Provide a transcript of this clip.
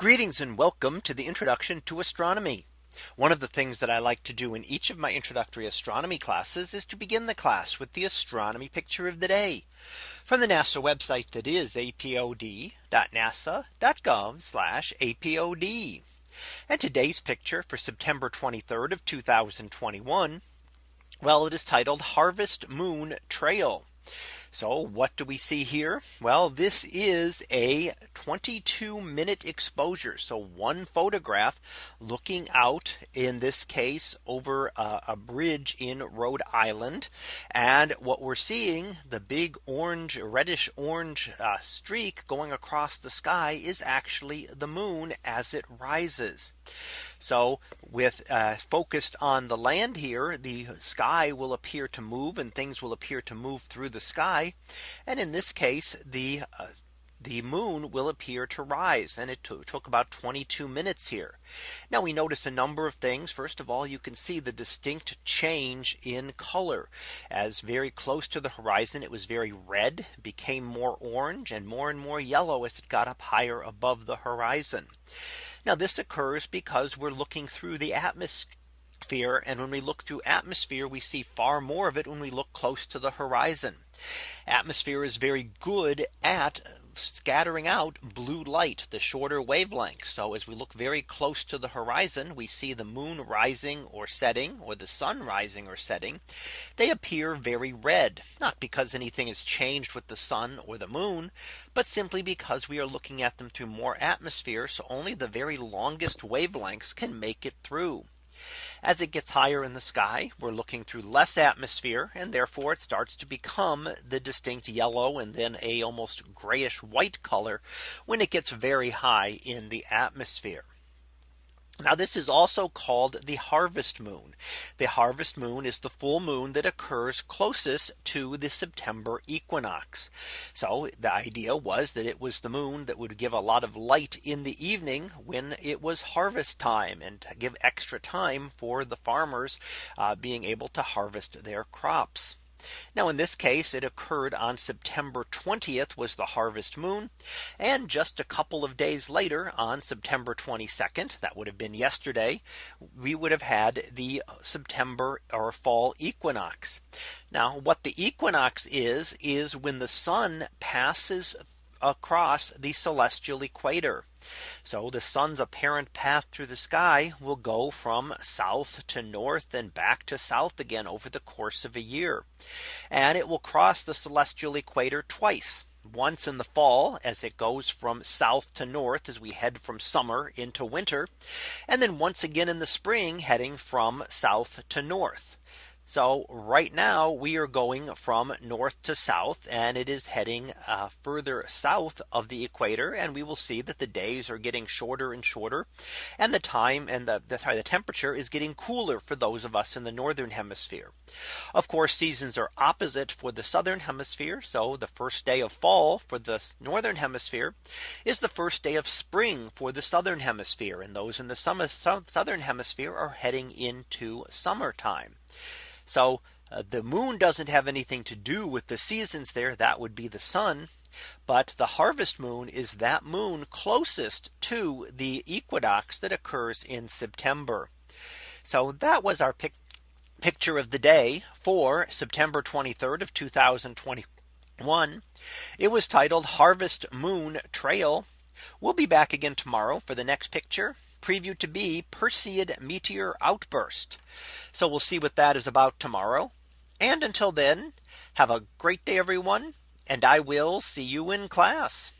Greetings and welcome to the introduction to astronomy. One of the things that I like to do in each of my introductory astronomy classes is to begin the class with the astronomy picture of the day from the NASA website that is apod.nasa.gov apod. And today's picture for September 23rd of 2021. Well, it is titled Harvest Moon Trail. So what do we see here? Well, this is a 22 minute exposure. So one photograph looking out in this case over a, a, bridge in Rhode Island. And what we're seeing the big orange reddish orange uh, streak going across the sky is actually the moon as it rises. So with uh, focused on the land here, the sky will appear to move and things will appear to move through the sky. And in this case, the uh, the moon will appear to rise and it took about 22 minutes here. Now we notice a number of things. First of all, you can see the distinct change in color as very close to the horizon. It was very red became more orange and more and more yellow as it got up higher above the horizon. Now this occurs because we're looking through the atmosphere. And when we look through atmosphere, we see far more of it when we look close to the horizon. Atmosphere is very good at scattering out blue light, the shorter wavelength. So as we look very close to the horizon, we see the moon rising or setting or the sun rising or setting. They appear very red, not because anything has changed with the sun or the moon, but simply because we are looking at them through more atmosphere. So only the very longest wavelengths can make it through. As it gets higher in the sky, we're looking through less atmosphere and therefore it starts to become the distinct yellow and then a almost grayish white color when it gets very high in the atmosphere. Now this is also called the harvest moon. The harvest moon is the full moon that occurs closest to the September equinox. So the idea was that it was the moon that would give a lot of light in the evening when it was harvest time and give extra time for the farmers uh, being able to harvest their crops. Now in this case it occurred on September 20th was the harvest moon. And just a couple of days later on September 22nd that would have been yesterday we would have had the September or fall equinox. Now what the equinox is is when the sun passes across the celestial equator. So the sun's apparent path through the sky will go from south to north and back to south again over the course of a year. And it will cross the celestial equator twice once in the fall as it goes from south to north as we head from summer into winter and then once again in the spring heading from south to north. So right now we are going from north to south and it is heading uh, further south of the equator and we will see that the days are getting shorter and shorter and the time and the, the, sorry, the temperature is getting cooler for those of us in the northern hemisphere. Of course seasons are opposite for the southern hemisphere. So the first day of fall for the northern hemisphere is the first day of spring for the southern hemisphere and those in the summer, southern hemisphere are heading into summertime. So uh, the moon doesn't have anything to do with the seasons there. That would be the sun. But the harvest moon is that moon closest to the equinox that occurs in September. So that was our pic picture of the day for September 23rd of 2021. It was titled Harvest Moon Trail. We'll be back again tomorrow for the next picture previewed to be Perseid meteor outburst. So we'll see what that is about tomorrow. And until then, have a great day, everyone. And I will see you in class.